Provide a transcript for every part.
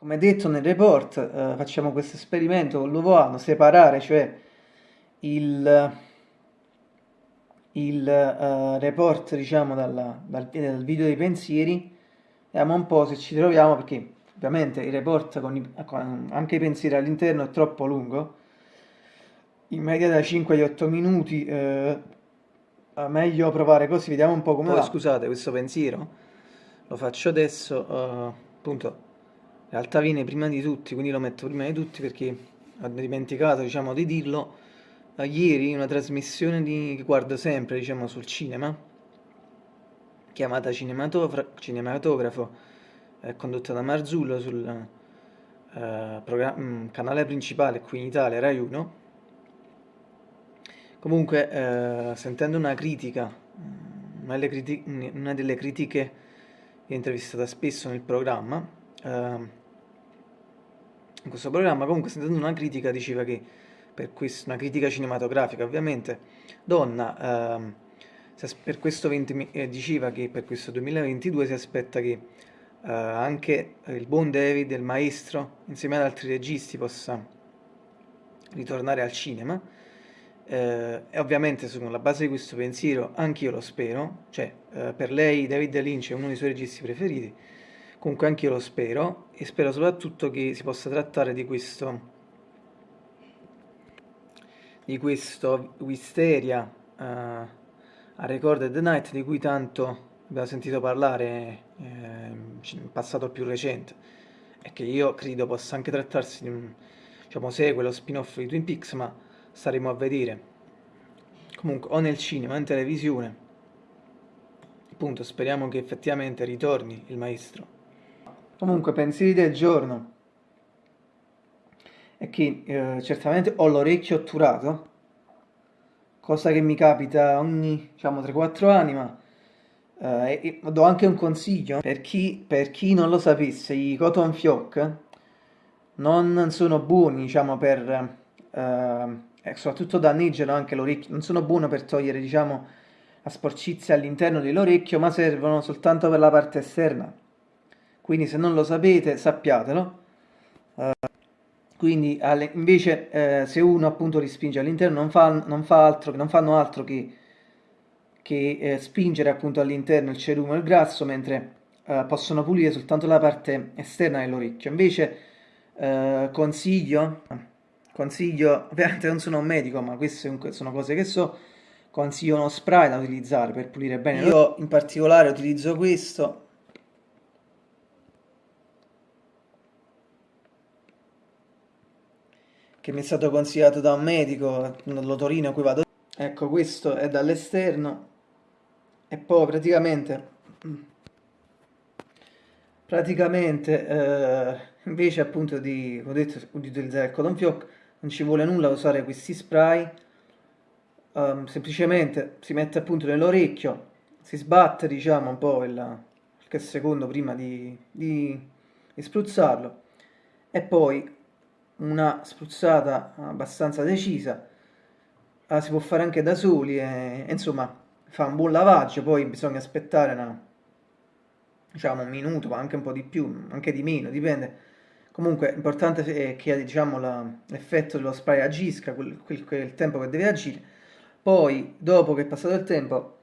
Come detto nel report, eh, facciamo questo esperimento con l'uovo A, separare, cioè il, il uh, report, diciamo, dalla, dal, dal, video dei pensieri, vediamo un po' se ci troviamo, perché ovviamente il report con, i, con anche i pensieri all'interno è troppo lungo, in media da 5 agli 8 minuti, eh, meglio provare così, vediamo un po' come Poi, va. scusate, questo pensiero lo faccio adesso, uh, appunto in realtà viene prima di tutti, quindi lo metto prima di tutti perché ho dimenticato diciamo, di dirlo, uh, ieri una trasmissione di, che guardo sempre diciamo, sul cinema, chiamata Cinematografo, è condotta da Marzullo sul uh, canale principale qui in Italia, Rai 1. Comunque, uh, sentendo una critica, una delle, criti una delle critiche intervistata spesso nel programma, uh, in questo programma, comunque sentendo una critica diceva che, per questo, una critica cinematografica ovviamente, Donna ehm, per questo 20, eh, diceva che per questo 2022 si aspetta che eh, anche il buon David, il maestro, insieme ad altri registi possa ritornare al cinema. Eh, e ovviamente sulla base di questo pensiero anch'io lo spero, cioè eh, per lei David Lynch è uno dei suoi registi preferiti, Comunque anche io lo spero e spero soprattutto che si possa trattare di questo di questo Wisteria uh, a Recorded Night di cui tanto abbiamo sentito parlare eh, in passato più recente e che io credo possa anche trattarsi di un diciamo, sequel spin-off di Twin Peaks ma staremo a vedere. Comunque o nel cinema o in televisione. Appunto speriamo che effettivamente ritorni il maestro Comunque, pensieri del giorno. È che eh, certamente ho l'orecchio otturato, cosa che mi capita ogni, diciamo, 3-4 anni, ma eh, do anche un consiglio. Per chi, per chi, non lo sapesse, i cotton fioc non sono buoni, diciamo, per... Eh, soprattutto danneggiano anche l'orecchio, non sono buoni per togliere, diciamo, la sporcizia all'interno dell'orecchio, ma servono soltanto per la parte esterna quindi se non lo sapete sappiatelo. Uh, quindi alle, invece eh, se uno appunto rispinge all'interno non, fa, non, fa non fanno altro che, che eh, spingere appunto all'interno il cerume e il grasso mentre eh, possono pulire soltanto la parte esterna dell'orecchio. Invece eh, consiglio, consiglio, ovviamente non sono un medico ma queste sono cose che so, consiglio uno spray da utilizzare per pulire bene. Io in particolare utilizzo questo che mi è stato consigliato da un medico dall'otorino a cui vado. Ecco questo è dall'esterno. E poi praticamente praticamente eh, invece appunto di, ho detto, di utilizzare il cotton fioc non ci vuole nulla usare questi spray. Um, semplicemente si mette appunto nell'orecchio si sbatte diciamo un po' il, qualche secondo prima di, di, di spruzzarlo. E poi una spruzzata abbastanza decisa la si può fare anche da soli e, insomma fa un buon lavaggio poi bisogna aspettare una, diciamo un minuto ma anche un po' di più anche di meno dipende. Comunque l'importante è che diciamo, l'effetto dello spray agisca quel, quel, quel tempo che deve agire. Poi dopo che è passato il tempo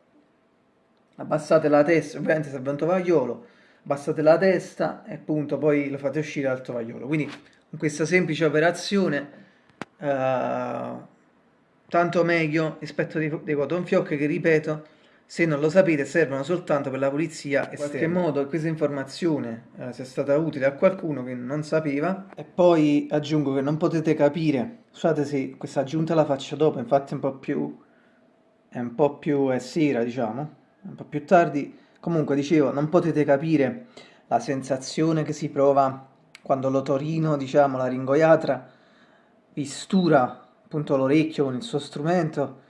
abbassate la testa ovviamente serve un tovagliolo abbassate la testa e appunto poi lo fate uscire dal tovagliolo. Quindi con questa semplice operazione eh, tanto meglio rispetto dei, dei cotton fioc che ripeto se non lo sapete servono soltanto per la pulizia esterna. In qualche modo questa informazione eh, sia stata utile a qualcuno che non sapeva e poi aggiungo che non potete capire, scusate se questa aggiunta la faccio dopo, infatti è un po' più, è un po' più è sera diciamo, un po' più tardi, comunque dicevo non potete capire la sensazione che si prova quando l'otorino, diciamo, la ringoiatra, vi stura appunto l'orecchio con il suo strumento,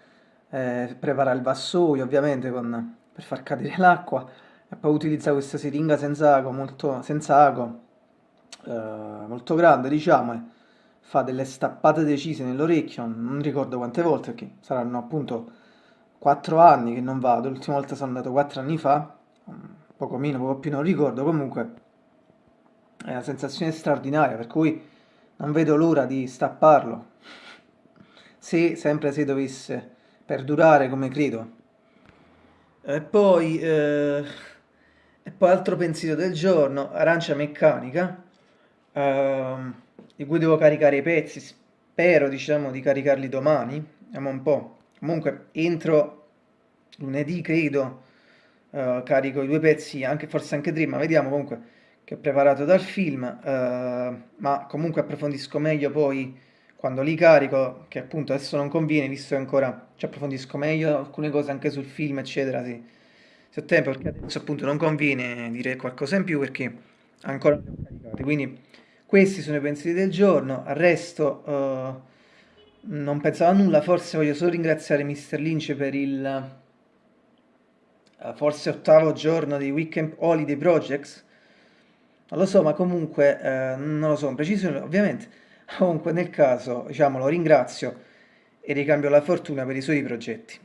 eh, prepara il vassoio ovviamente con, per far cadere l'acqua e poi utilizza questa siringa senza ago, molto, senza ago, eh, molto grande diciamo, e fa delle stappate decise nell'orecchio, non ricordo quante volte perché saranno appunto 4 anni che non vado, l'ultima volta sono andato 4 anni fa, poco meno, poco più non ricordo, comunque è una sensazione straordinaria, per cui non vedo l'ora di stapparlo, se sempre se dovesse perdurare come credo. E poi, eh, e poi altro pensiero del giorno, arancia meccanica, ehm, di cui devo caricare i pezzi, spero diciamo di caricarli domani, vediamo un po'. Comunque entro lunedì credo eh, carico i due pezzi, anche, forse anche tre, ma vediamo comunque che ho preparato dal film, eh, ma comunque approfondisco meglio poi quando li carico, che appunto adesso non conviene, visto che ancora ci approfondisco meglio alcune cose anche sul film, eccetera, sì. se ho tempo, perché adesso appunto non conviene dire qualcosa in più perché ancora non li ho caricati. Quindi questi sono i pensieri del giorno, al resto eh, non pensavo a nulla, forse voglio solo ringraziare Mr. Lynch per il eh, forse ottavo giorno di Weekend Holiday Projects, non lo so, ma comunque eh, non lo so, in preciso ovviamente, comunque nel caso, diciamo, lo ringrazio e ricambio la fortuna per i suoi progetti.